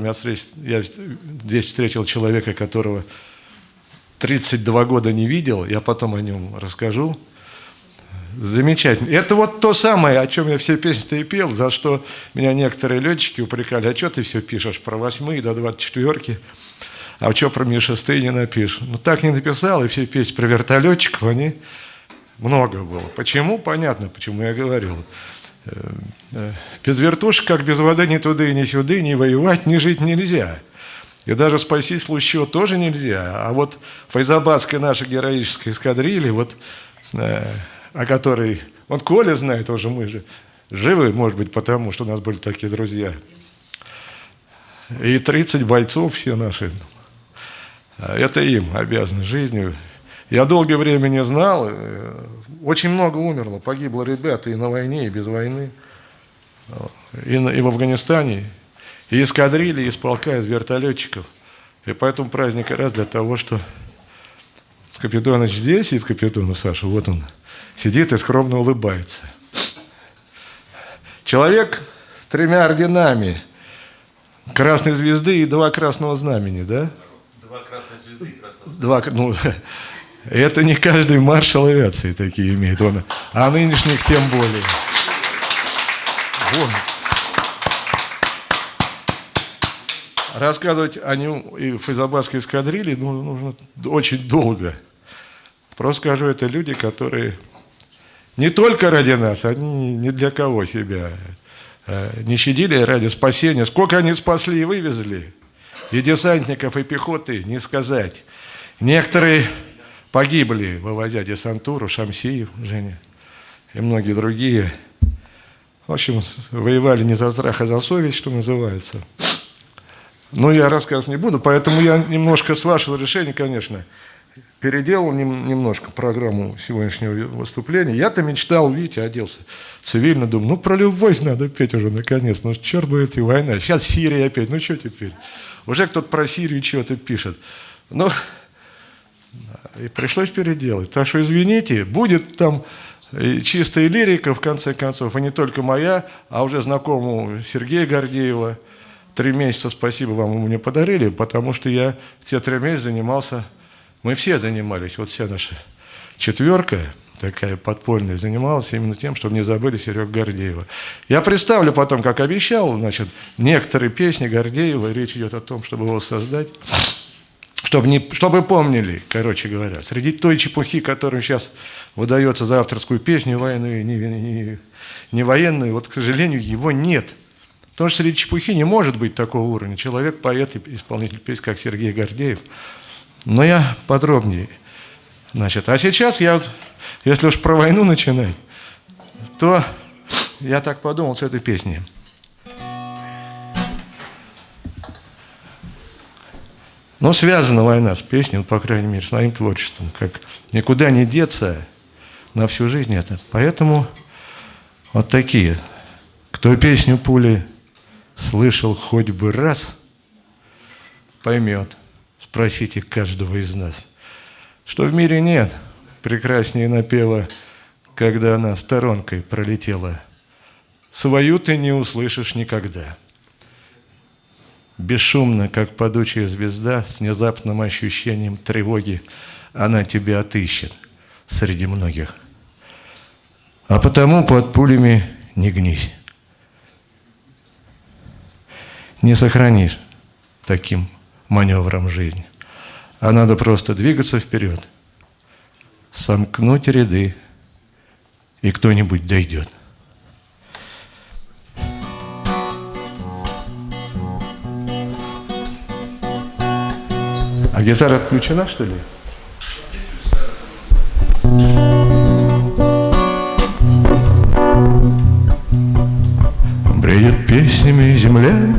Например, я здесь встретил человека, которого 32 года не видел, я потом о нем расскажу. Замечательно. Это вот то самое, о чем я все песни-то и пел, за что меня некоторые летчики упрекали, а что ты все пишешь про восьмые до двадцать четверки, а что про ми шестые не напишешь? Ну так не написал, и все песни про вертолетчиков, они много было. Почему? Понятно, почему я говорил. Э, э, без вертушек, как без воды, ни туда, ни сюда, ни воевать, ни жить нельзя. И даже спасти случай тоже нельзя. А вот файзабадская наша героическая эскадрилья, вот, э, о которой, он Коля знает уже, мы же живы, может быть, потому что у нас были такие друзья. И 30 бойцов все наши, это им обязаны жизнью. Я долгое время не знал, очень много умерло, погибло ребят и на войне, и без войны, и, и в Афганистане, и эскадрильи, из полка, из вертолетчиков. И поэтому праздник раз для того, что Капитоныч здесь сидит, Капитону Саша, вот он, сидит и скромно улыбается. Человек с тремя орденами, красной звезды и два красного знамени, да? Два красные звезды и красного Два, ну, это не каждый маршал авиации такие имеет, он, а нынешних тем более. Вон. Рассказывать о нем и файзабадской эскадрилье ну, нужно очень долго. Просто скажу, это люди, которые не только ради нас, они ни для кого себя э, не щадили ради спасения. Сколько они спасли и вывезли, и десантников, и пехоты, не сказать. Некоторые погибли, вывозя десантуру, Шамсиев, Женя, и многие другие. В общем, воевали не за страх, а за совесть, что называется. Но я рассказывать не буду, поэтому я немножко, с вашего решения, конечно, переделал немножко программу сегодняшнего выступления. Я-то мечтал, видите, оделся цивильно, думаю, ну про любовь надо петь уже наконец, ну черт бы эти война, сейчас Сирия опять, ну что теперь? Уже кто-то про Сирию чего-то пишет. Ну, и пришлось переделать. Так что извините, будет там чистая лирика, в конце концов, и не только моя, а уже знакомого Сергея Гордеева – три месяца, спасибо вам, вы мне подарили, потому что я те три месяца занимался, мы все занимались, вот вся наша четверка, такая подпольная, занималась именно тем, чтобы не забыли Серега Гордеева. Я представлю потом, как обещал, значит, некоторые песни Гордеева, речь идет о том, чтобы его создать, чтобы, не, чтобы помнили, короче говоря, среди той чепухи, которая сейчас выдается за авторскую песню военную, не, не, не военную, вот, к сожалению, его нет – Потому что среди чепухи не может быть такого уровня. Человек, поэт исполнитель песен, как Сергей Гордеев. Но я подробнее. Значит, а сейчас я, если уж про войну начинать, то я так подумал с этой песней. Но связана война с песней, ну, по крайней мере, с моим творчеством, как никуда не деться на всю жизнь это. Поэтому вот такие. Кто песню пули слышал хоть бы раз, поймет, спросите каждого из нас, что в мире нет прекраснее напева, когда она сторонкой пролетела. Свою ты не услышишь никогда. Бесшумно, как падучая звезда, с внезапным ощущением тревоги, она тебя отыщет среди многих. А потому под пулями не гнись не сохранишь таким маневром жизни. А надо просто двигаться вперед, сомкнуть ряды, и кто-нибудь дойдет. А гитара отключена, что ли? Бреет песнями земля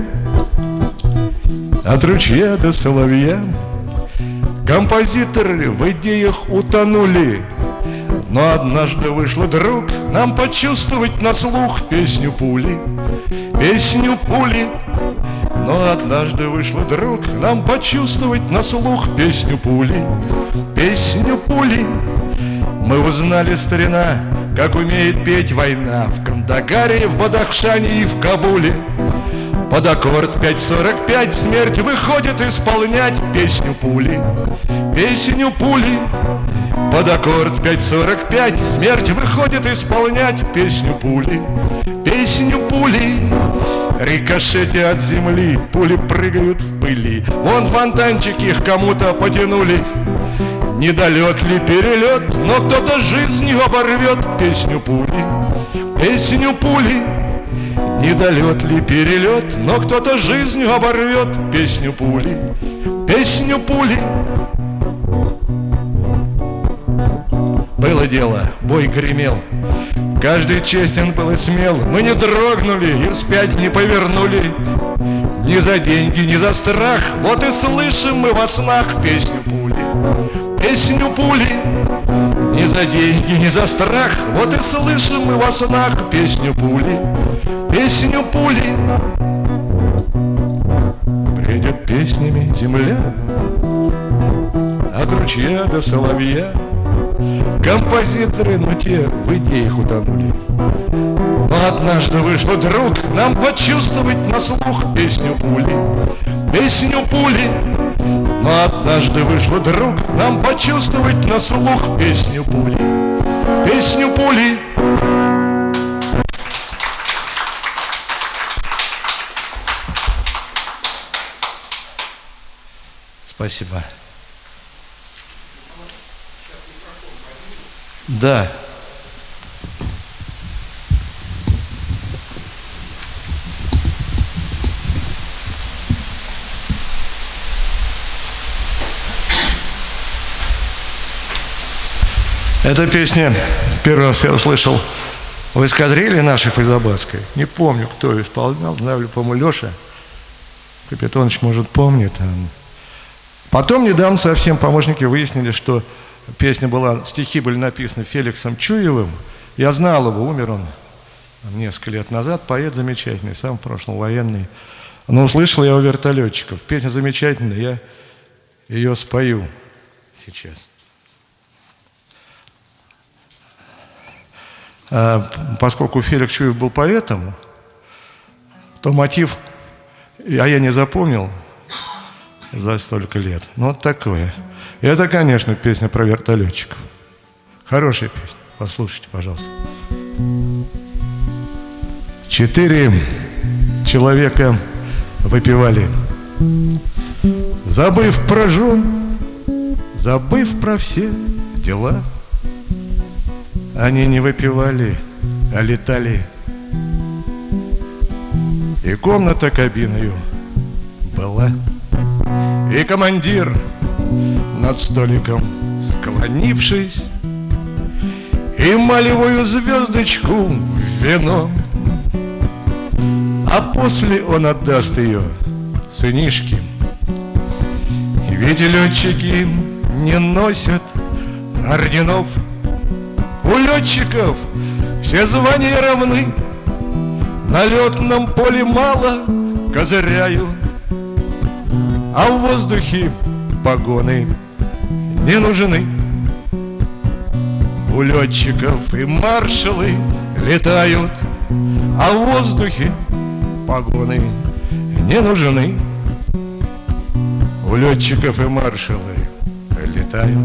от ручья до соловья. Композиторы в идеях утонули, но однажды вышло, друг, нам почувствовать на слух песню пули, песню пули. Но однажды вышло, друг, нам почувствовать на слух песню пули, песню пули. Мы узнали, старина, как умеет петь война В Кандагаре, в Бадахшане и в Кабуле. Под аккорд 5.45 смерть выходит исполнять песню пули Песню пули. Под аккорд 5.45 смерть выходит исполнять песню пули Песню пули Рикошете от земли Пули прыгают в пыли. Вон фонтанчики их кому-то потянулись Недолет ли перелет Но кто-то жизнью оборвет Песню пули. Песню пули. Недолет ли перелет Но кто-то жизнью оборвет Песню пули. Песню пули. Было дело, бой гремел Каждый честен был и смел Мы не дрогнули и вспять не повернули. Ни за деньги, ни за страх Вот и слышим мы во снах Песню пули. Песню пули. Ни за деньги, ни за страх Вот и слышим мы во снах Песню пули. Песню пули. Бредет песнями земля. От ручья до соловья Композиторы, но те в идеях утонули. Но однажды вышло, друг, нам почувствовать на слух песню пули. Песню пули. Но однажды вышло, друг, нам почувствовать на слух песню пули. Песню пули. Спасибо. Да. Эта песня первый раз я услышал в эскадрилье нашей Файзабадской. Не помню, кто ее исполнял, знаю, по-моему, Леша. Капитонович, может, помнит. Потом недавно совсем помощники выяснили, что Песня была, стихи были написаны Феликсом Чуевым. Я знал его, умер он несколько лет назад. Поэт замечательный, сам в прошлом военный. Но услышал я у вертолетчиков. Песня замечательная, я ее спою сейчас. А, поскольку Феликс Чуев был поэтом, то мотив, а я не запомнил за столько лет. Ну, вот такое. Это, конечно, песня про вертолетчиков. Хорошая песня. Послушайте, пожалуйста. Четыре человека выпивали, забыв про жен, забыв про все дела. Они не выпивали, а летали. И комната кабиною была. И командир над столиком склонившись И малевую звездочку в вино. А после он отдаст ее сынишке. Ведь летчики не носят орденов. У летчиков все звания равны. На летном поле мало козыряют А в воздухе погоны не нужны. У летчиков и маршалы летают, а в воздухе погоны не нужны. У летчиков и маршалы летают,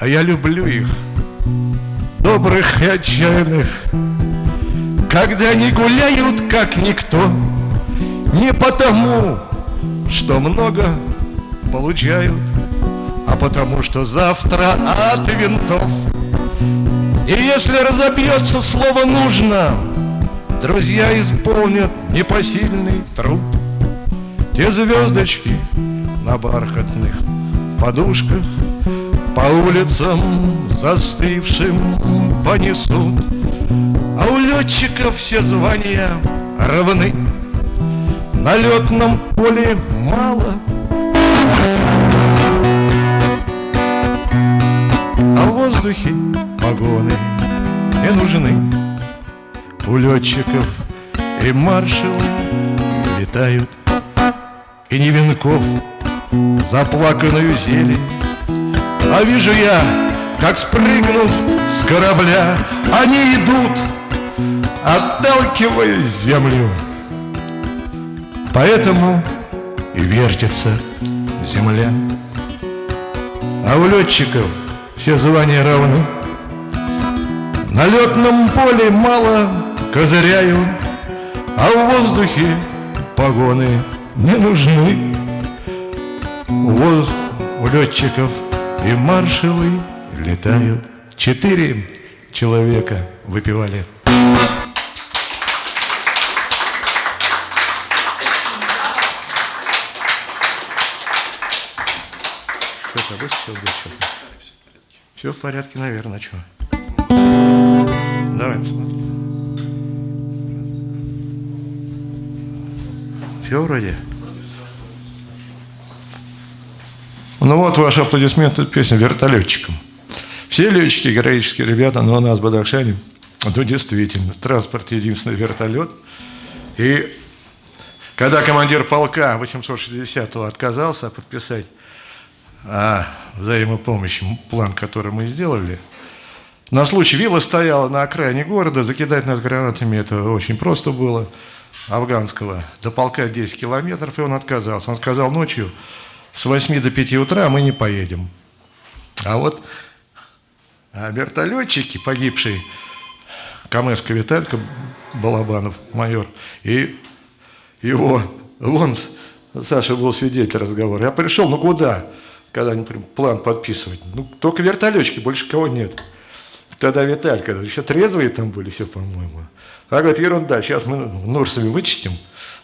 а я люблю их, добрых и отчаянных, когда они гуляют, как никто, не потому, что много получают, потому что завтра от винтов. И если разобьется слово «нужно», друзья исполнят непосильный труд. Те звездочки на бархатных подушках по улицам застывшим понесут, а у летчиков все звания равны. На летном поле мало А в воздухе погоны не нужны. У летчиков и маршалы летают И не венков заплаканную зелень. А вижу я, как спрыгнув с корабля Они идут, отталкивая землю. Поэтому и вертится земля. А у летчиков все звания равны. На летном поле мало козыряю, А в воздухе погоны не нужны. Воз... у летчиков и маршевы летают. Четыре человека выпивали. Что-то высочил, что-то. Все в порядке, наверное, что? Давай посмотрим. Все вроде. Ну вот ваши аплодисменты песня «Вертолетчикам». Все летчики героические ребята, но у нас в Бадахшане, ну действительно, транспорт единственный вертолет. И когда командир полка 860-го отказался подписать о взаимопомощи, план, который мы сделали, на случай вилла стояла на окраине города, закидать нас гранатами это очень просто было, афганского, до полка 10 километров, и он отказался. Он сказал ночью, с 8 до 5 утра мы не поедем. А вот а вертолетчики, погибший Камеска Виталька Балабанов, майор, и его, вон, Саша был свидетель разговора. Я пришел, ну куда? Когда они план подписывать. Ну, только вертолетчики, больше кого нет. Тогда Виталька, еще трезвые там были все, по-моему. А говорит, ерунда, сейчас мы ножсами вычистим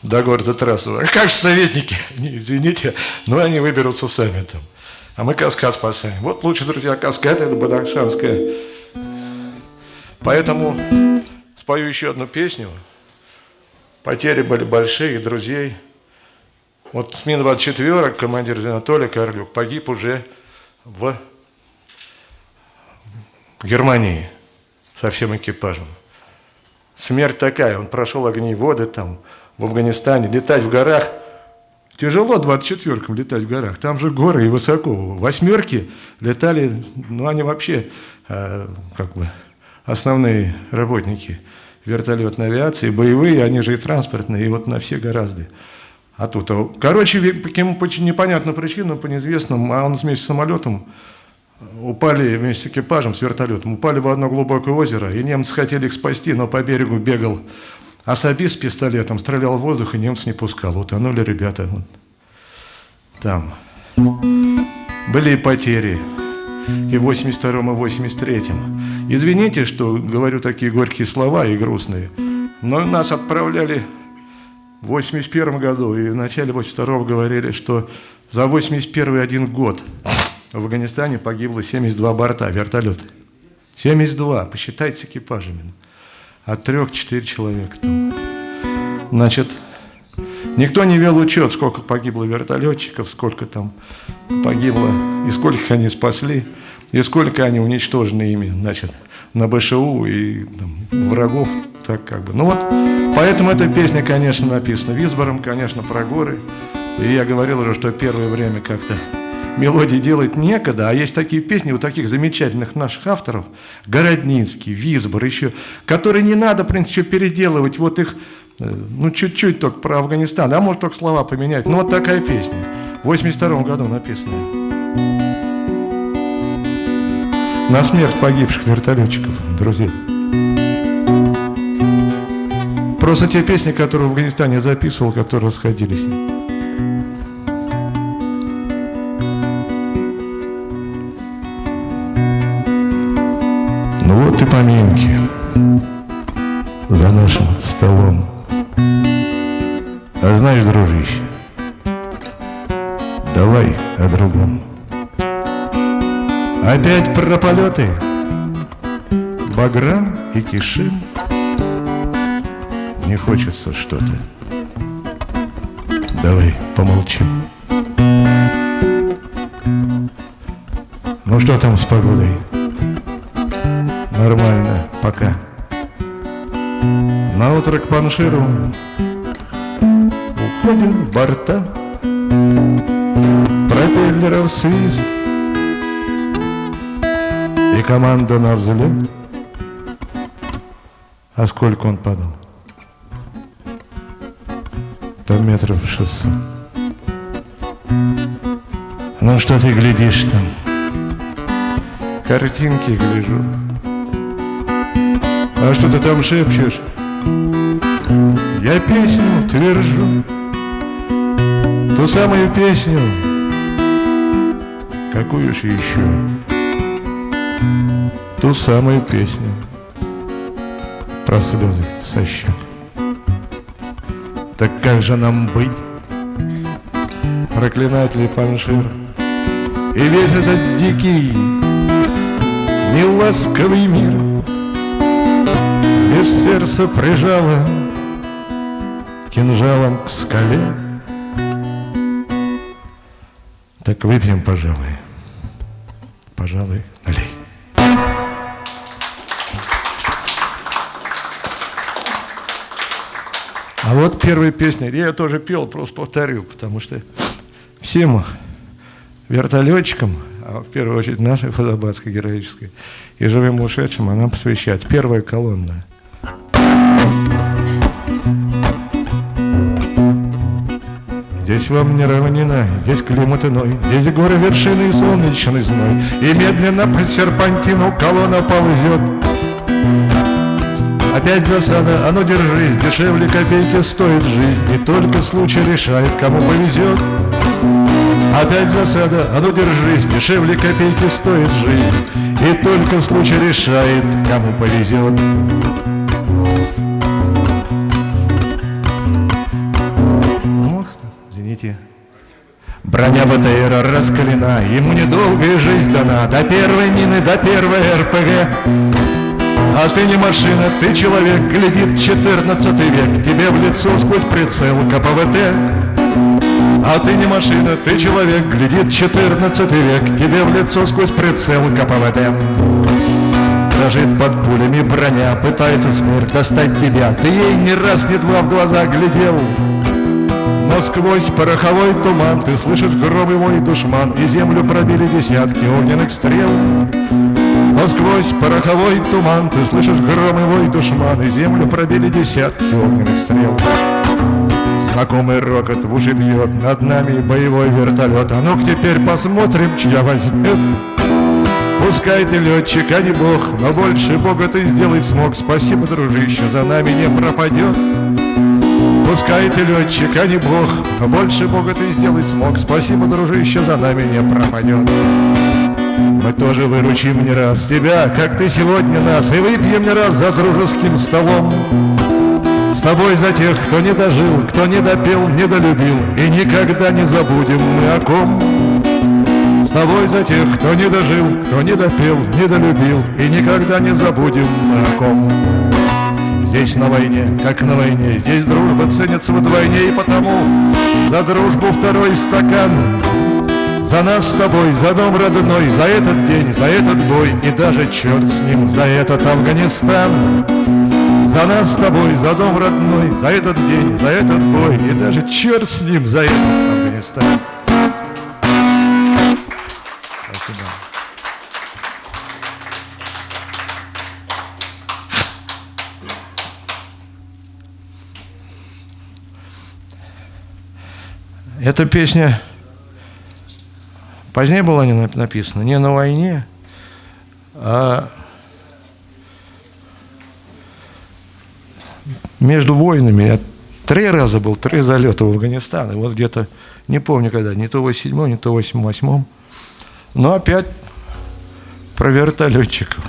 до города трассу. А как же советники? Не, извините, но они выберутся сами там. А мы Каскад спасаем. Вот лучше, друзья, Каскад это Бадахшанская. Поэтому спою еще одну песню. Потери были большие, друзей. Вот с Мин-24 командир Анатолий Карлюк погиб уже в Германии со всем экипажем. Смерть такая, он прошел огни и воды там, в Афганистане, летать в горах. Тяжело 24-кам летать в горах, там же горы и высоко. Восьмерки летали, ну они вообще э, как бы основные работники вертолетной авиации, боевые, они же и транспортные, и вот на все гораздо. А тут, а, короче, по непонятным причинам, по неизвестным, а он вместе с самолетом упали вместе с экипажем, с вертолетом, упали в одно глубокое озеро, и немцы хотели их спасти, но по берегу бегал особист с пистолетом, стрелял в воздух, и немцы не пускал. Утонули ребята вот. там. Были и потери, и в 82-м, и в 83-м. Извините, что говорю такие горькие слова и грустные, но нас отправляли в 81 году, и в начале 82 говорили, что за 81 один год в Афганистане погибло 72 борта вертолета. 72, посчитайте с экипажами. От трех четыре человека там. Значит, никто не вел учет, сколько погибло вертолетчиков, сколько там погибло, и сколько они спасли, и сколько они уничтожены ими, значит, на БШУ и там, врагов, так как бы. Ну вот, поэтому эта песня, конечно, написана Визбором, конечно, про горы. И я говорил уже, что первое время как-то мелодии делать некогда, а есть такие песни у таких замечательных наших авторов, Городницкий, Визбор еще, которые не надо, в принципе, переделывать, вот их, э, ну, чуть-чуть только про Афганистан, а может только слова поменять. Ну, вот такая песня, в 82 году написанная. На смерть погибших вертолетчиков, друзья. Просто те песни, которые в Афганистане записывал, которые расходились. Вот и поминки за нашим столом. А знаешь, дружище, давай о другом. Опять про полеты, Баграм и Кишим. Не хочется что-то. Давай помолчим. Ну что там с погодой? Нормально, пока. На утро к панширу Уходят борта Пропеллеров свист команда на взлет А сколько он падал? Там метров шестьсот. Ну что ты глядишь там? Картинки гляжу. А что ты там шепчешь? Я песню твержу. Ту самую песню, какую ж еще? Ту самую песню про слезы со щек. Так как же нам быть? Проклинать ли Паншир? И весь этот дикий, неласковый мир Лишь сердце прижало кинжалом к скале Так выпьем, пожалуй, пожалуй, налей А вот первая песня, я тоже пел, просто повторю, потому что всем вертолетчикам, а в первую очередь нашей фазабадской героической, и живым ушедшим она посвящает. Первая колонна. Здесь вам не равнина, здесь климат иной, Здесь горы, вершины и солнечный зной, И медленно по серпантину колонна ползет. Опять засада, а ну держись, дешевле копейки стоит жизнь, И только случай решает, кому повезет. Опять засада, а ну держись, дешевле копейки стоит жизнь, И только случай решает, кому повезет. Ох, извините. Броня БТРа раскалена, ему недолгая жизнь дана, До первой мины, до первой РПГ. А ты не машина, ты человек, глядит 14 век. Тебе в лицо сквозь прицел КПВТ. А ты не машина, ты человек, глядит 14 век. Тебе в лицо сквозь прицел КПВТ. Дрожит под пулями броня, пытается смерть достать тебя. Ты ей ни раз, ни два в глаза глядел. Но сквозь пороховой туман Ты слышишь гром мой душман И землю пробили десятки огненных стрел сквозь пороховой туман. Ты слышишь гром и вой душман И землю пробили десятки огненных стрел. Знакомый рокот в уши бьет Над нами боевой вертолет. А ну-ка теперь посмотрим, чья возьмет. Пускай ты летчик, а не бог Но больше бога ты сделать смог. Спасибо, дружище, за нами не пропадет. Пускай ты летчик, а не бог Но больше бога ты сделать смог. Спасибо, дружище, за нами не пропадет мы тоже выручим не раз тебя, как ты сегодня нас, И выпьем не раз за дружеским столом. С тобой за тех, кто не дожил, кто не допел, не долюбил, И никогда не забудем мы о ком. С тобой за тех, кто не дожил, кто не допел, не долюбил, И никогда не забудем мы о ком. Здесь на войне, как на войне, здесь дружба ценится вдвойне, И потому за дружбу второй стакан за нас с тобой, за дом родной, за этот день, за этот бой И даже черт с ним, за этот Афганистан За нас с тобой, за дом родной, за этот день, за этот бой И даже черт с ним, за этот Афганистан Спасибо. Эта песня Позднее было не написано не на войне, а между войнами. Я три раза был, три залета в Афганистан. И вот где-то, не помню когда, не то 87 не то 88 Но опять про вертолетчиков.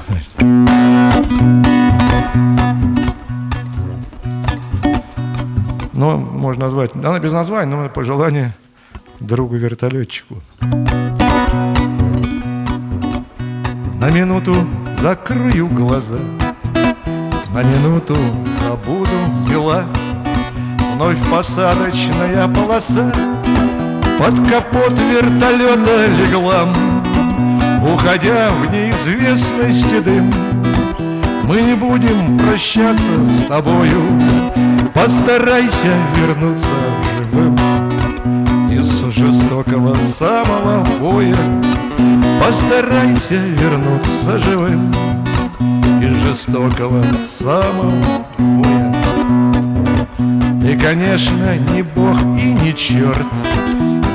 Ну, можно назвать, она без названия, но пожелание другу вертолетчику. На минуту закрою глаза, На минуту забуду дела. Вновь посадочная полоса Под капот вертолета легла. Уходя в неизвестность дым, Мы не будем прощаться с тобою, Постарайся вернуться живым Из жестокого самого боя Постарайся вернуться живым Из жестокого самого И, конечно, ни бог и ни черт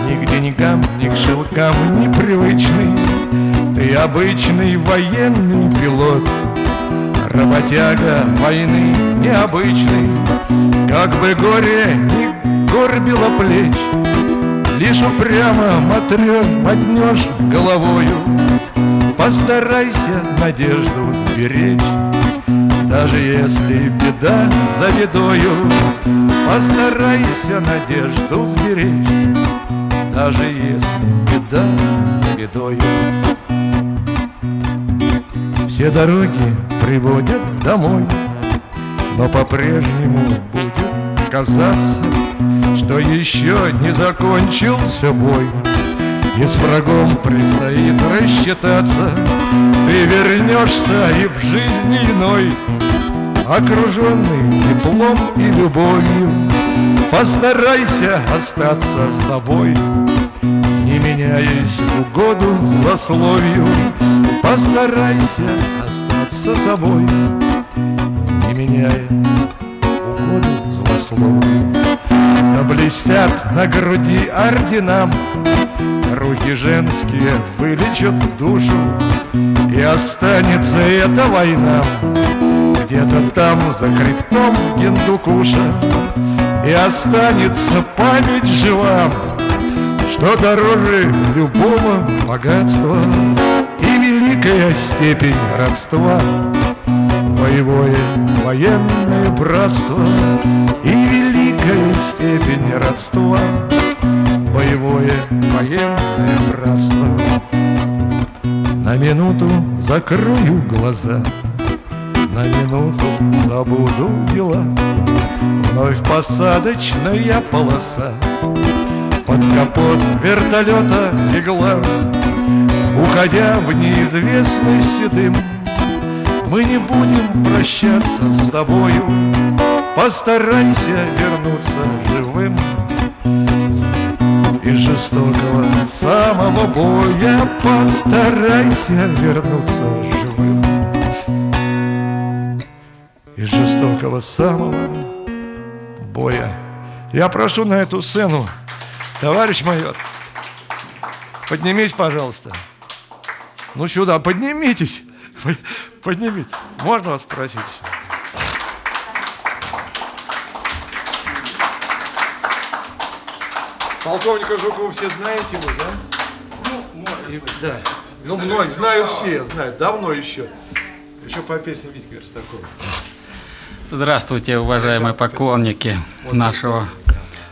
Ни к деньгам, ни к шелкам непривычный. Ты обычный военный пилот Работяга войны необычный. Как бы горе не горбило плеч Лишь упрямо мотрешь, мотнешь головою. Постарайся надежду сберечь. Даже если беда за бедою Постарайся надежду сберечь. Даже если беда за бедою. Все дороги приводят домой Но по-прежнему будет казаться Что еще не закончился бой. И с врагом предстоит рассчитаться. Ты вернешься и в жизни иной Окруженный теплом и любовью. Постарайся остаться собой Не меняясь угоду злословию Постарайся остаться собой Не меняя угоду злословию Заблестят на груди орденам. Руки женские вылечат душу И останется эта война. Где-то там за хребтом Гиндукуша И останется память жива Что дороже любого богатства. И великая степень родства Боевое военное братство И великая степень родства боевое военное братство. На минуту закрою глаза, на минуту забуду дела. Вновь посадочная полоса, под капот вертолета легла. Уходя в неизвестность седым, мы не будем прощаться с тобою. Постарайся вернуться живым из жестокого самого боя. Постарайся вернуться живым Из жестокого самого боя. Я прошу на эту сцену Товарищ майор Поднимись, пожалуйста. Ну сюда, поднимитесь. Поднимитесь Можно вас спросить? Полковника Жукова все знаете вы, да? Ну, и, да. Ну, многие, знают все, знают, давно еще. Еще по песне Витька Верстакова. Здравствуйте, уважаемые поклонники нашего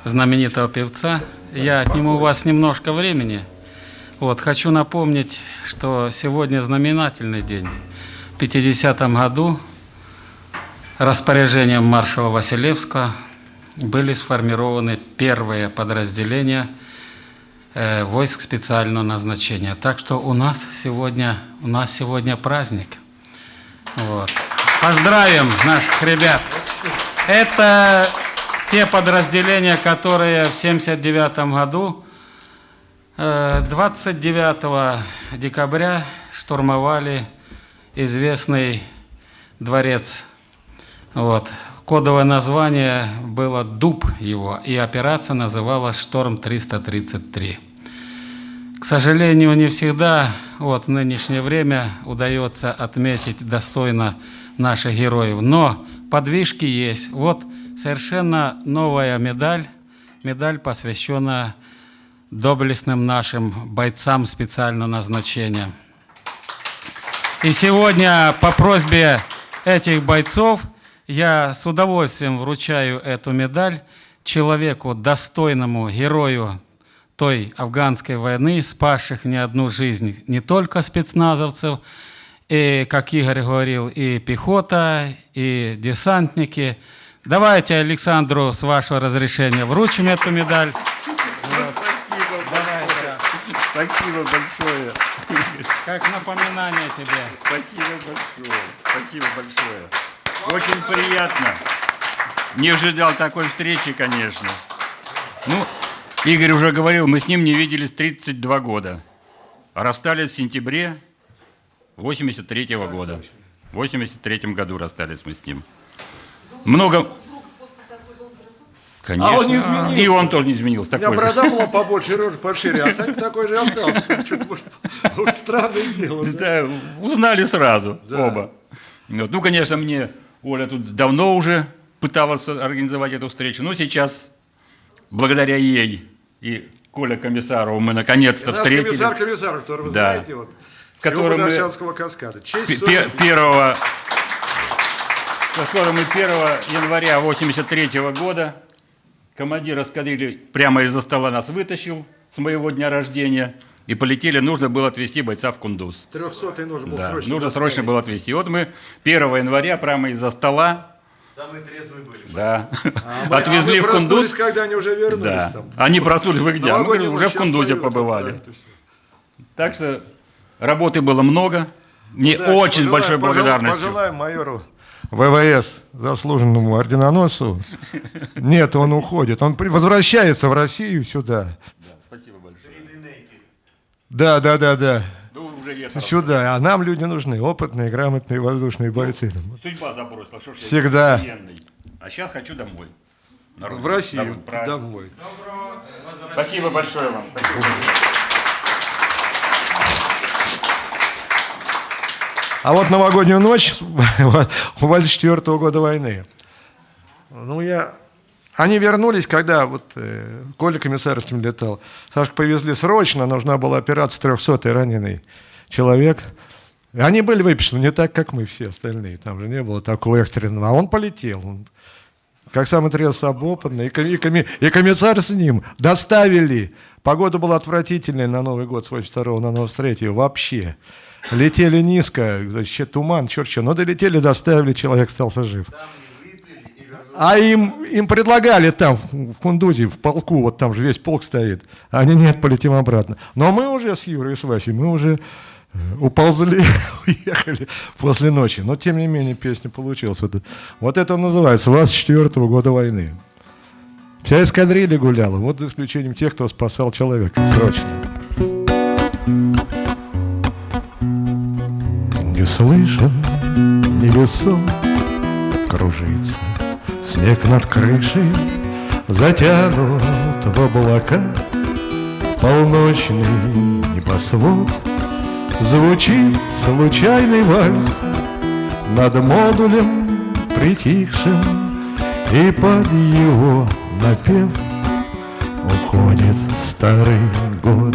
знаменитого певца. Я отниму у вас немножко времени. Вот, хочу напомнить, что сегодня знаменательный день. В 50-м году распоряжением маршала Василевского были сформированы первые подразделения э, войск специального назначения. Так что у нас сегодня, у нас сегодня праздник. Вот. Поздравим наших ребят. Это те подразделения, которые в 1979 году, 29 э, декабря, штурмовали известный дворец вот, Кодовое название было «Дуб» его, и операция называлась «Шторм-333». К сожалению, не всегда вот, в нынешнее время удается отметить достойно наших героев, но подвижки есть. Вот совершенно новая медаль, медаль, посвященная доблестным нашим бойцам специального назначения. И сегодня по просьбе этих бойцов – я с удовольствием вручаю эту медаль человеку, достойному герою той афганской войны, спасших не одну жизнь, не только спецназовцев, и, как Игорь говорил, и пехота, и десантники. Давайте Александру, с вашего разрешения, вручим эту медаль. Спасибо большое. Как напоминание тебе. Спасибо большое. Спасибо большое. Очень приятно. Не ожидал такой встречи, конечно. Ну, Игорь уже говорил, мы с ним не виделись 32 года. расстались в сентябре 83 -го года. В 83 году расстались мы с ним. Много... Конечно. А он не изменился. И он тоже не изменился. У меня Такой же. борода была побольше, рожа пошире, а Санька такой же остался. Вот странное дело. да. Узнали сразу оба. Ну, конечно, мне Оля тут давно уже пыталась организовать эту встречу, но сейчас, благодаря ей и Коля Комиссарову, мы наконец-то встретились. комиссар комиссар, который вы Да. знаете, вот, С которым мы- каскада. Честь, первого, с которым мы 1 января 83 года командир эскадрильи прямо из-за стола нас вытащил с моего дня рождения и полетели, нужно было отвезти бойца в Кундуз. 300 нужно было Да, срочно нужно доставить. срочно было отвезти. И вот мы 1 января прямо из-за стола Самые трезвые были. да, А мы- отвезли а мы в Кундуз. когда они уже вернулись Да. там. Они проснулись, вы где? А Мы говорим, уже в Кундузе поют, побывали. да. Так что работы было много. Мне Да, очень пожелаем- большой благодарностью. Пожелаем майору ВВС, заслуженному орденоносцу. Нет, он уходит. Он возвращается в Россию сюда. Да, да, да, да. Ну, уже это Сюда. А нам люди нужны. Опытные, грамотные воздушные бойцы. Судьба забросила. Что ж Всегда. военный. А сейчас хочу домой. На родину. В Россию. Домой, правильно. Домой. Спасибо большое вам. Спасибо. А вот новогоднюю ночь у 24 года войны. Ну, я... Они вернулись, когда вот э, Коля Комиссаровским летал. Сашку повезли срочно, нужна была операция 300 раненый человек. Они были выписаны не так, как мы все остальные. Там же не было такого экстренного. А он полетел. Он, как самый трезвый опытный. И, и, и комиссар с ним доставили. Погода была отвратительная на Новый год с 82 на 93 вообще. Летели низко, значит, туман, черт что. Но долетели, доставили, человек остался жив. А им, им предлагали там, в Кундузе, в полку, вот там же весь полк стоит. Они, нет, полетим обратно. Но мы уже с Юрой и с Васей, мы уже э, уползли, уехали после ночи. Но, тем не менее, песня получилась. Вот, вот это называется 24 года войны. Вся эскадрилья гуляла, вот за исключением тех, кто спасал человека срочно. Не слышен, невесом кружится Снег над крышей затянут в облака. Полночный небосвод Звучит случайный вальс Над модулем притихшим. И под его напев Уходит старый год.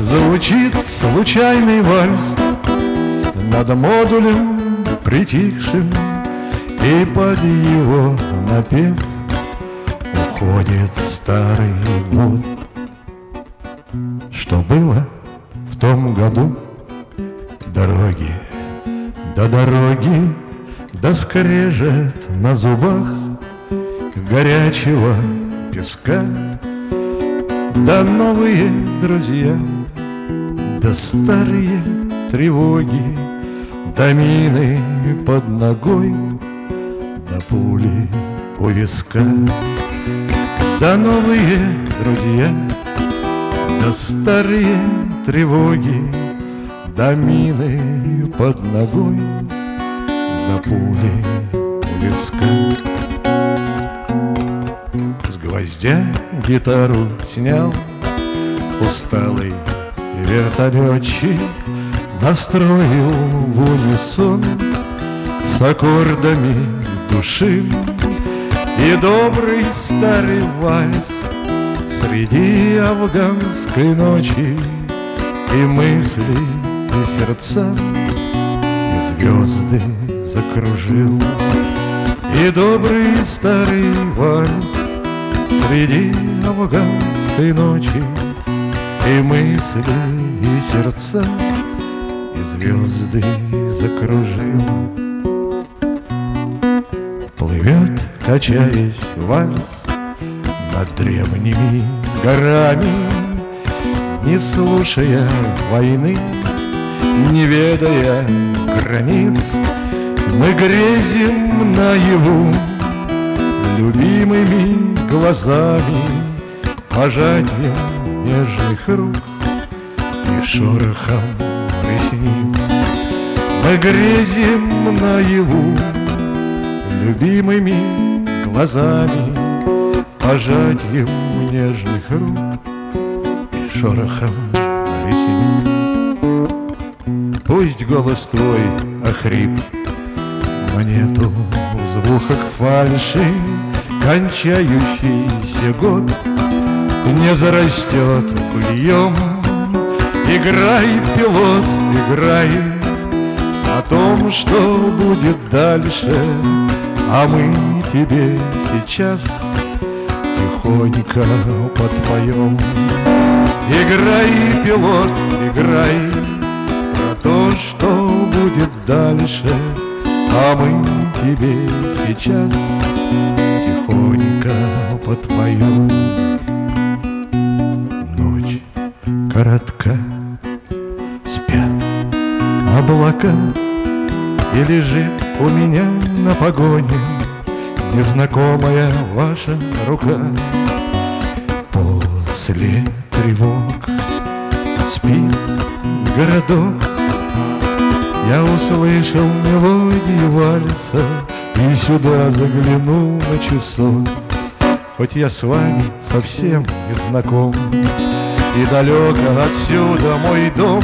Звучит случайный вальс Над модулем притихшим И под его напев Уходит старый год. Что было в том году? Дороги, до дороги Да скрежет на зубах Горячего песка. Да новые друзья Да старые тревоги Да мины под ногой Да пули у виска. Да новые друзья Да старые тревоги Да мины под ногой Да пули у виска. С гвоздя гитару снял Усталый вертолетчик Настроил в унисон С аккордами души. И добрый старый вальс Среди афганской ночи. И мысли, и сердца И звезды закружил. И добрый старый вальс Среди афганской ночи. И мысли, и сердца звезды закружил Плывет, качаясь вальс Над древними горами Не слушая войны Не ведая границ. Мы грезим наяву Любимыми глазами Пожатием нежных рук И шорохом ресниц Мы грезим наяву Любимыми глазами пожатием нежных рук и шорохом ресниц. Пусть голос твой охрип монету в звуках фальши, кончающийся год не зарастет бульем. Играй, пилот, играй о том, что будет дальше, а мы тебе сейчас тихонько подпоем. Играй, пилот, играй про то, что будет дальше, а мы тебе сейчас тихонько подпоем. Ночь коротка, облака, И лежит у меня на погоне Незнакомая ваша рука. После тревог спит городок, Я услышал мелодию вальса И сюда заглянул на часок. Хоть я с вами совсем не знаком И далеко отсюда мой дом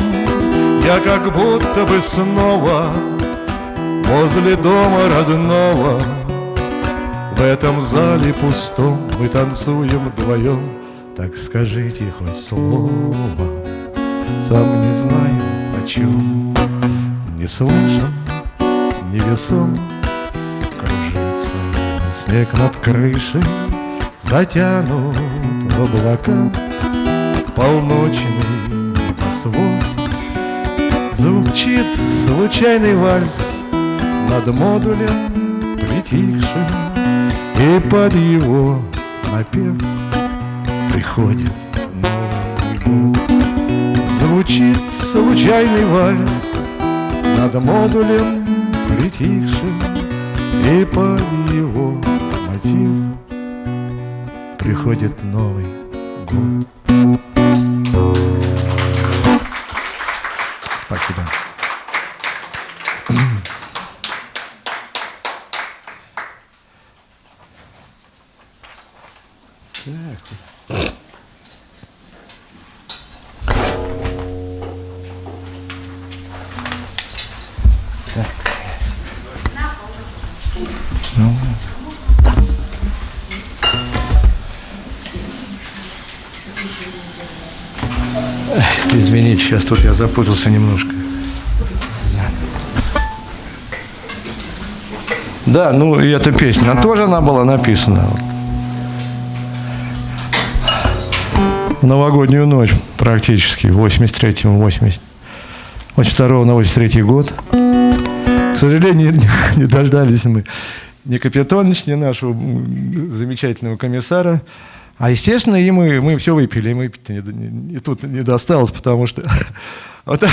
Я как будто бы снова Возле дома родного. В этом зале пустом Мы танцуем вдвоем. Так скажите хоть слово. Сам не знаю о чем. Не слышен, невесом Кружится снег над крышей Затянут облака. Полночный небосвод Звучит случайный вальс Над модулем притихшим И под его напев Приходит Новый год. Звучит случайный вальс Над модулем притихшим И под его мотив Приходит Новый год Извините, сейчас тут я запутался немножко. Да, ну и эта песня, тоже она была написана. В новогоднюю ночь практически, 83-му, 80, 82 на 83 год. К сожалению, не дождались мы ни Капитонович, ни нашего замечательного комиссара. А естественно, и мы, мы все выпили, и мы не, не- и тут не досталось, потому что вот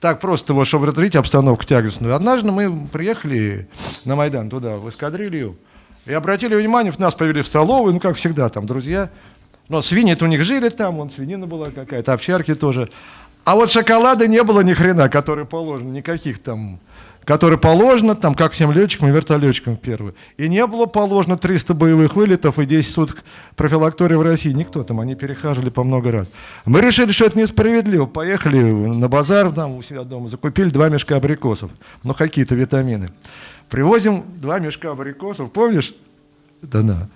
так, просто, вот, чтобы разрядить обстановку тягостную. Однажды мы приехали на Майдан туда, в эскадрилью, и обратили внимание, нас повели в столовую, ну, как всегда, там друзья. Но свиньи-то у них жили там, вон свинина была какая-то, овчарки тоже. А вот шоколада не было ни хрена, который положен, никаких там, который положено, там, как всем летчикам и вертолетчикам первый. И не было положено 300 боевых вылетов и 10 суток профилактории в России. Никто там, они перехаживали по много раз. Мы решили, что это несправедливо. Поехали на базар там у себя дома, закупили два мешка абрикосов, ну какие-то витамины. Привозим два мешка абрикосов, помнишь? Да-да.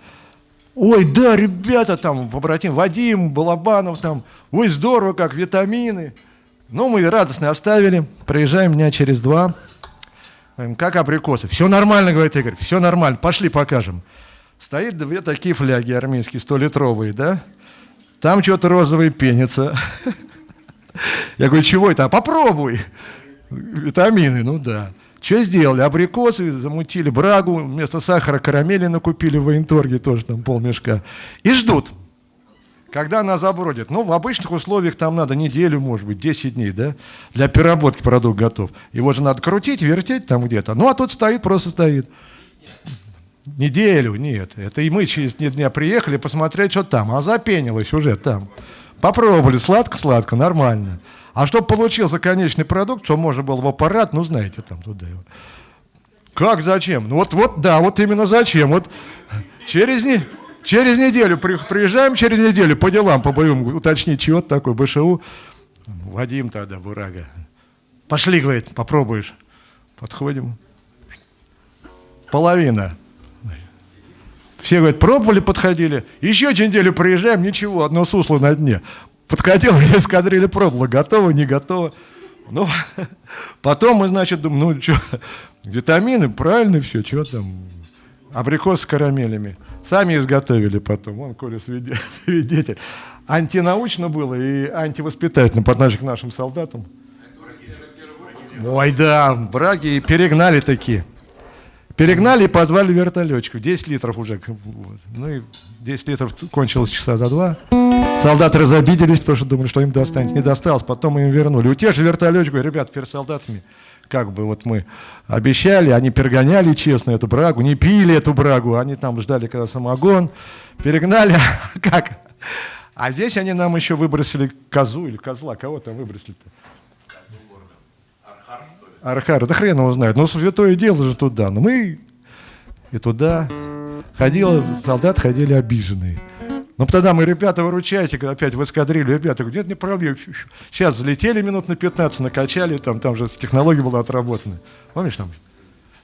Ой, да, ребята там, побратим, Вадим, Балабанов там, ой, здорово, как витамины. Ну, мы радостно оставили, приезжаем дня через два, как абрикосы. Все нормально, говорит Игорь, все нормально, пошли покажем. Стоит две такие фляги армейские, 100-литровые, да? Там что-то розовое пенится. Я говорю, чего это? А попробуй. Витамины, ну да. Что сделали? Абрикосы замутили, брагу, вместо сахара карамели накупили в военторге, тоже там полмешка. И ждут, когда она забродит. Ну, в обычных условиях там надо неделю, может быть, 10 дней, да? Для переработки продукт готов. Его же надо крутить, вертеть там где-то. Ну, а тут стоит, просто стоит. Неделю, нет. Это и мы через три дня приехали посмотреть, что там. А запенилось уже там. Попробовали, сладко-сладко, нормально. А чтобы получился конечный продукт, что можно было в аппарат, ну, знаете, там туда его. Как, зачем? Ну, вот, вот, да, вот именно зачем. Вот Через, не, через неделю, при, приезжаем через неделю по делам, по боевым, уточнить, чего такой БШУ. Вадим тогда, Бурага. Пошли, говорит, попробуешь. Подходим. Половина. Все, говорят, пробовали, подходили. Еще через неделю приезжаем, ничего, одно сусло на дне. Подходил, эскадрилья пробовала, готово, не готово. Ну, потом мы, значит, думаем, ну, что, витамины, правильно все, что там, абрикос с карамелями. Сами изготовили потом, он, Коля, свидетель. Антинаучно было и антивоспитательно по отношению к нашим солдатам. Ой, да, браги перегнали такие. Перегнали и позвали вертолетчиков. 10 литров уже. Ну и 10 литров кончилось часа за два. Солдаты разобиделись, потому что думали, что им достанется. Не досталось, потом им вернули. У тех же вертолетчиков, ребят, перед солдатами, как бы вот мы обещали, они перегоняли честно эту брагу, не пили эту брагу, они там ждали, когда самогон, перегнали, как? А здесь они нам еще выбросили козу или козла, кого там выбросили-то? Архар, да хрен его знает. Ну, святое дело же туда. Но мы и туда ходили, солдаты ходили обиженные. Но тогда мы, ребята, выручайте, опять в эскадрилью, ребята, говорю, нет, не проблем. Сейчас залетели минут на 15, накачали, там, там же технология была отработана. Помнишь там?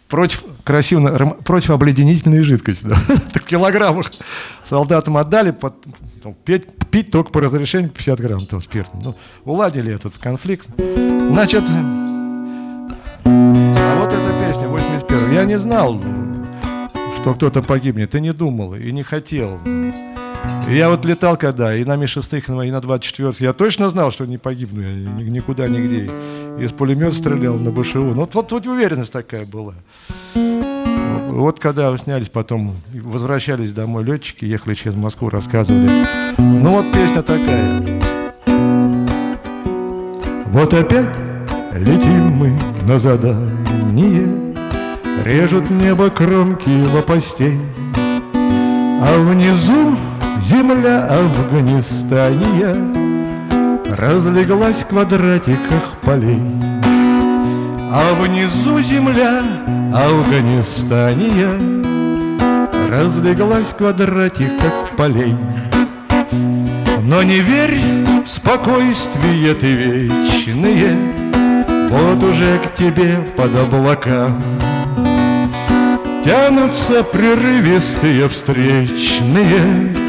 Против, красиво, против обледенительной жидкости. Да? В килограммах солдатам отдали, под, там, пить, пить только по разрешению 50 грамм там, спирта. Ну, уладили этот конфликт. Значит, а вот эта песня, 81 Я не знал, что кто-то погибнет, и не думал, и не хотел. Я вот летал когда, и на Ми-6, и на 24 я точно знал, что не погибну я никуда, нигде. Из пулемета стрелял на БШУ. Ну, вот, вот, вот уверенность такая была. Вот когда снялись потом, возвращались домой летчики, ехали через Москву, рассказывали. Ну вот песня такая. Вот опять Летим мы на задание, Режут небо кромки лопастей, А внизу земля Афганистания Разлеглась в квадратиках полей. А внизу земля Афганистания Разлеглась в квадратиках полей. Но не верь в спокойствие ты вечные, вот уже к тебе под облакам Тянутся прерывистые встречные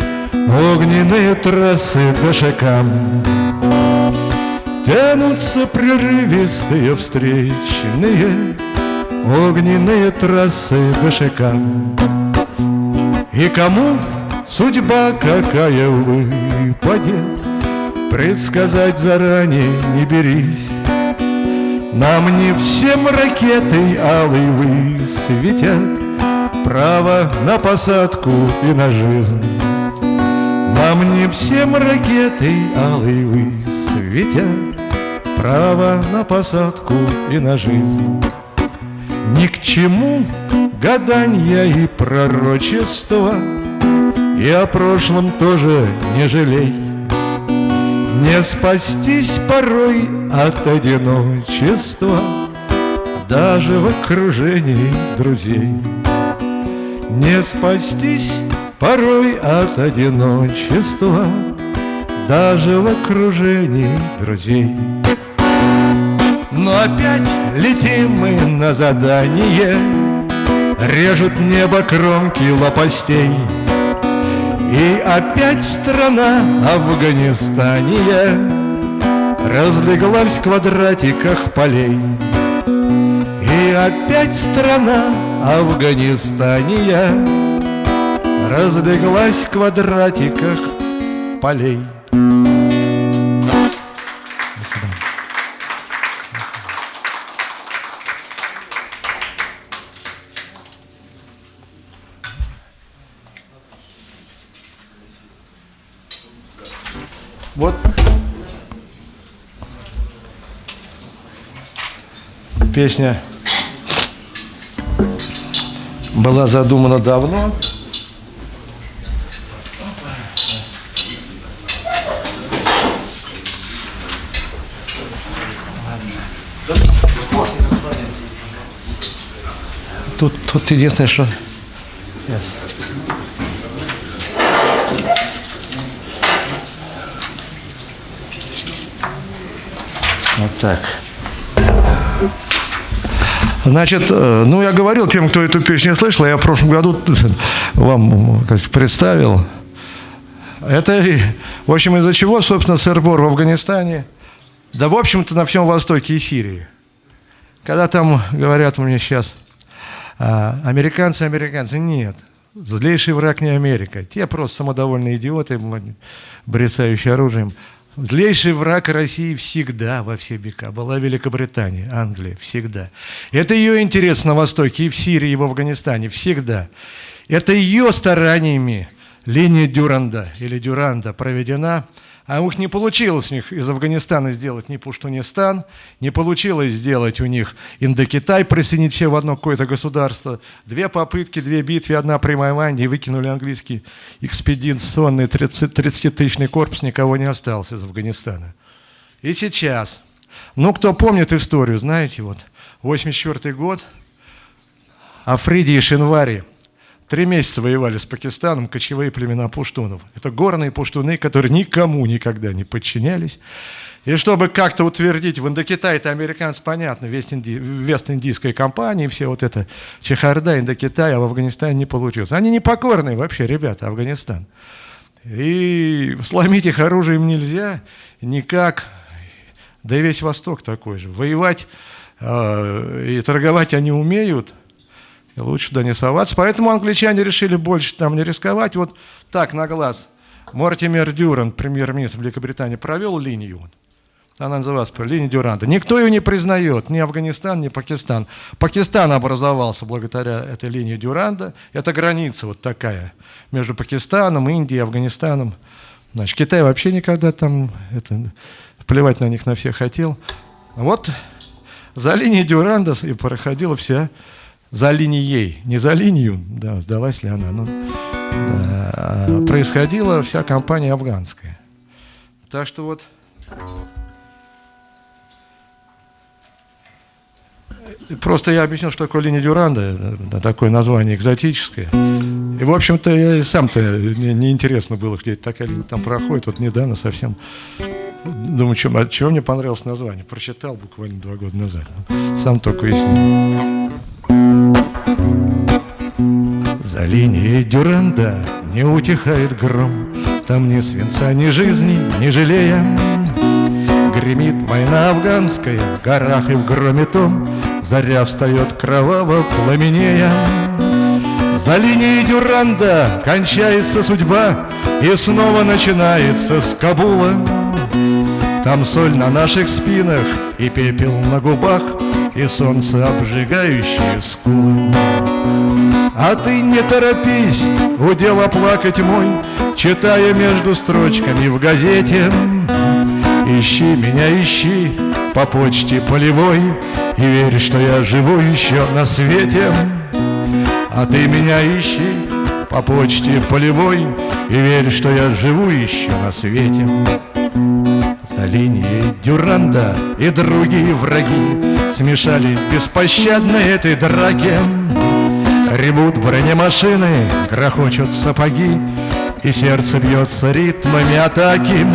Огненные трассы к шагам Тянутся прерывистые встречные. Огненные трассы к шагам И кому судьба какая выпадет Предсказать заранее не берись. Нам не всем ракеты алый высветят Право на посадку и на жизнь Нам не всем ракеты алый высветят Право на посадку и на жизнь. Ни к чему гадания и пророчества. И о прошлом тоже не жалей. Не спастись порой от одиночества. Даже в окружении друзей. Не спастись порой от одиночества Даже в окружении друзей. Но опять летим мы на задание Режут небо кромки лопастей. И опять страна Афганистания Разлеглась в квадратиках полей. И опять страна Афганистания Разлеглась в квадратиках полей Вот песня была задумана давно. Тут единственное, что... Вот так. Значит, э, ну я говорил тем, кто эту песню слышал, а я в прошлом году вам э, сказать, представил. Это, в общем, из-за чего, собственно, сырбор в Афганистане, да, в общем-то, на всем Востоке и Сирии. Когда там говорят мне сейчас, а, американцы, американцы, нет, злейший враг не Америка. Те просто самодовольные идиоты, брецающие оружием. Злейший враг России всегда во все века была Великобритания, Англия, всегда. Это ее интерес на Востоке, и в Сирии, и в Афганистане, всегда. Это ее стараниями линия Дюранда или Дюранда проведена, а у них не получилось у них из Афганистана сделать ни Пуштунистан, не получилось сделать у них Индокитай, присоединить все в одно какое-то государство. Две попытки, две битвы, одна при Майванде, и выкинули английский экспедиционный 30-тысячный корпус, никого не осталось из Афганистана. И сейчас, ну, кто помнит историю, знаете, вот, 84 год, Африди и Шинвари – Три месяца воевали с Пакистаном кочевые племена пуштунов. Это горные пуштуны, которые никому никогда не подчинялись. И чтобы как-то утвердить, в Индокитае это американцы, понятно, Вест-Индийская компания, все вот это Чехарда, Индокитай, а в Афганистане не получилось. Они непокорные вообще, ребята, Афганистан. И сломить их оружием нельзя никак. Да и весь Восток такой же. Воевать э, и торговать они умеют – и лучше туда не соваться. Поэтому англичане решили больше там не рисковать. Вот так, на глаз. Мортимер Дюран, премьер-министр Великобритании, провел линию. Она называлась линия Дюранта. Никто ее не признает, ни Афганистан, ни Пакистан. Пакистан образовался благодаря этой линии Дюранда. Это граница вот такая между Пакистаном, Индией, Афганистаном. Значит, Китай вообще никогда там это, плевать на них на всех хотел. Вот за линией Дюранда и проходила вся за линией, не за линию, да, сдалась ли она, но да, происходила вся кампания афганская. Так что вот Просто я объяснил, что такое линия Дюранда, такое название экзотическое. И, в общем-то, сам-то мне неинтересно было, где такая линия там проходит. Вот недавно совсем думаю, чем, от чего мне понравилось название. Прочитал буквально два года назад. Сам только уяснил. За линией Дюранда не утихает гром, Там ни свинца, ни жизни, ни жалея. Гремит война афганская в горах и в громе том, Заря встает кроваво пламенея. За линией Дюранда кончается судьба, И снова начинается с Кабула. Там соль на наших спинах и пепел на губах, и солнце обжигающее скулы. А ты не торопись, удела плакать мой, Читая между строчками в газете. Ищи меня, ищи по почте полевой И верь, что я живу еще на свете. А ты меня ищи по почте полевой И верь, что я живу еще на свете. За линией Дюранда и другие враги Смешались беспощадно этой драке Ревут бронемашины, грохочут сапоги И сердце бьется ритмами атаки.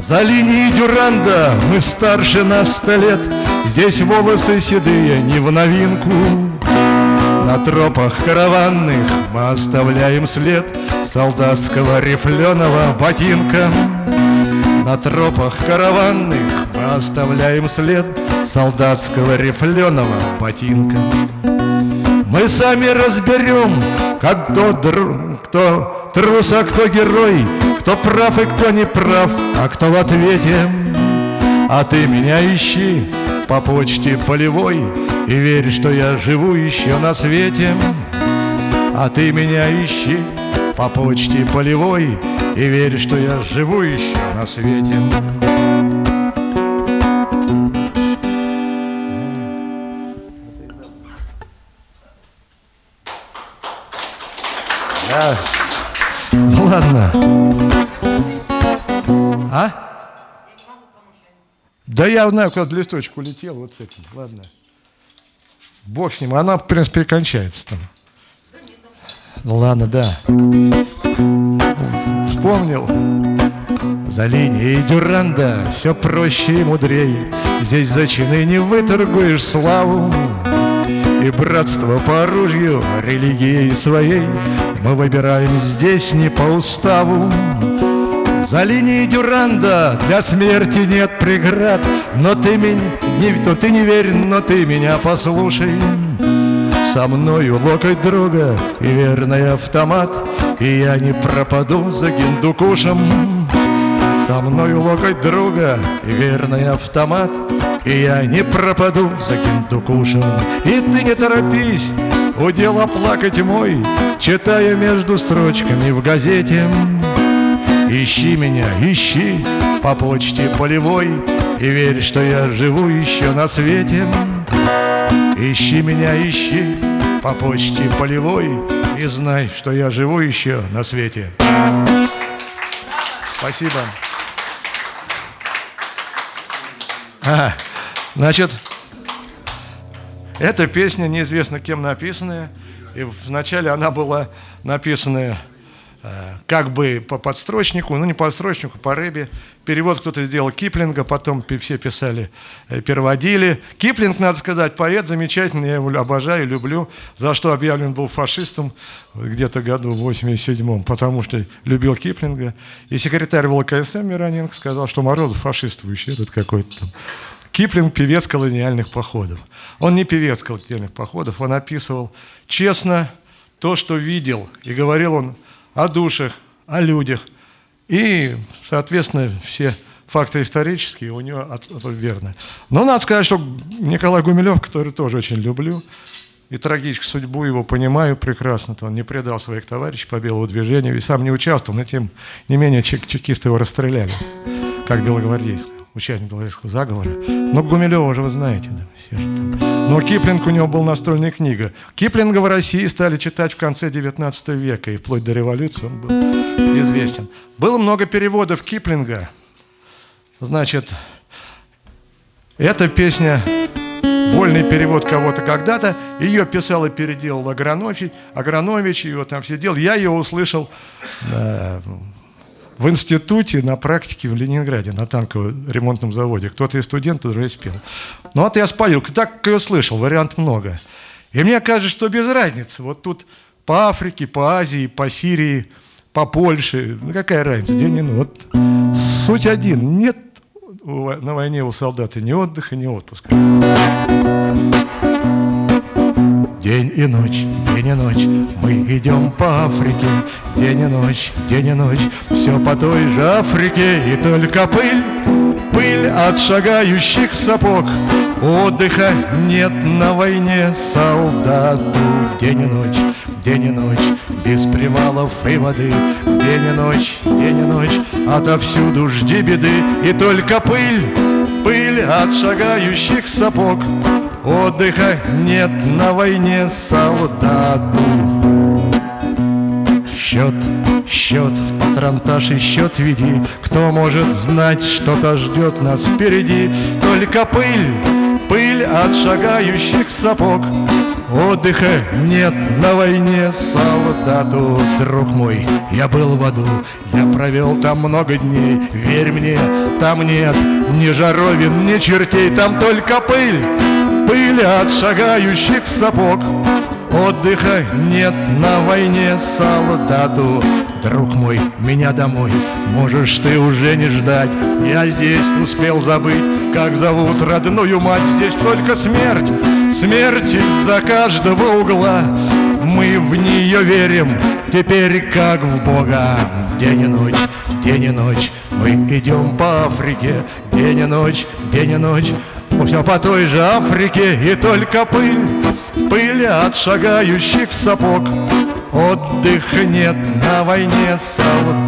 За линией Дюранда мы старше на сто лет Здесь волосы седые не в новинку. На тропах караванных мы оставляем след Солдатского рифленого ботинка. На тропах караванных мы оставляем след солдатского рифленого ботинка. Мы сами разберем, как кто, кто трус, а кто герой, кто прав и кто не прав, а кто в ответе. А ты меня ищи по почте полевой И верь, что я живу еще на свете. А ты меня ищи по почте полевой И верь, что я живу еще на свете. Ладно. А? Да я знаю, куда листочек улетел вот с этим. Ладно. Бог с ним. Она, в принципе, кончается там. Ну ладно, да. Вспомнил. За линией Дюранда все проще и мудрей Здесь за чины не выторгуешь славу И братство по оружию, религией своей Мы выбираем здесь не по уставу. За линией Дюранда для смерти нет преград. Но ты меня, не, то ты не верь, но ты меня послушай. Со мною локоть друга и верный автомат. И я не пропаду за гиндукушем. Со мною локоть друга и верный автомат. И я не пропаду за гиндукушем. И ты не торопись, удел оплакать мой Читая между строчками в газете. Ищи меня, ищи по почте полевой И верь, что я живу еще на свете. Ищи меня, ищи по почте полевой И знай, что я живу еще на свете. Спасибо. А, значит, эта песня неизвестно кем написанная, и вначале она была написана Э, как бы по подстрочнику, ну не по подстрочнику, по рыбе. Перевод кто-то сделал Киплинга, потом все писали, э, переводили. Киплинг, надо сказать, поэт замечательный, я его обожаю, люблю, за что объявлен был фашистом где-то году в 87-м, потому что любил Киплинга. И секретарь ВЛКСМ Мироненко сказал, что Морозов фашистующий, этот какой-то там. Киплинг – певец колониальных походов. Он не певец колониальных походов, он описывал честно то, что видел. И говорил он о душах, о людях. И, соответственно, все факты исторические у него от, от, верны. Но надо сказать, что Николай Гумилев, который тоже очень люблю, и трагическую судьбу его понимаю прекрасно, то он не предал своих товарищей по белому движению и сам не участвовал, но тем не менее чек чекисты его расстреляли, как белогвардейского, участник белорусского заговора. Но Гумилева уже вы знаете, да, все же там. Но Киплинг у него был настольная книга. Киплинга в России стали читать в конце 19 века, и вплоть до революции он был известен. Было много переводов Киплинга. Значит, эта песня вольный перевод кого-то когда-то. Ее писал и переделал Агранович, Агранович его там сидел. Я ее услышал в институте на практике в Ленинграде, на танковом ремонтном заводе. Кто-то из студентов уже спел. Ну вот я спою, так ее слышал, вариант много. И мне кажется, что без разницы. Вот тут по Африке, по Азии, по Сирии, по Польше, ну какая разница, день и ночь. Вот суть один, нет на войне у солдата ни отдыха, ни отпуска. День и ночь, день и ночь, мы идем по Африке, День и ночь, день и ночь, все по той же Африке, И только пыль, пыль от шагающих сапог, Отдыха нет на войне солдату. День и ночь, день и ночь, без привалов и воды, День и ночь, день и ночь, отовсюду жди беды, И только пыль, пыль от шагающих сапог, Отдыха нет на войне солдату. Счет, счет, в патронтаж и счет веди Кто может знать, что-то ждет нас впереди? Только пыль, пыль от шагающих сапог. Отдыха нет на войне солдату. Друг мой, я был в аду, я провел там много дней. Верь мне, там нет ни жаровин, ни чертей Там только пыль пыли от шагающих сапог. Отдыха нет на войне солдату. Друг мой, меня домой можешь ты уже не ждать. Я здесь успел забыть, как зовут родную мать. Здесь только смерть, смерть из-за каждого угла. Мы в нее верим, теперь как в Бога. День и ночь, день и ночь, мы идем по Африке. День и ночь, день и ночь все по той же Африке и только пыль, пыль от шагающих сапог. Отдыха нет на войне солдат.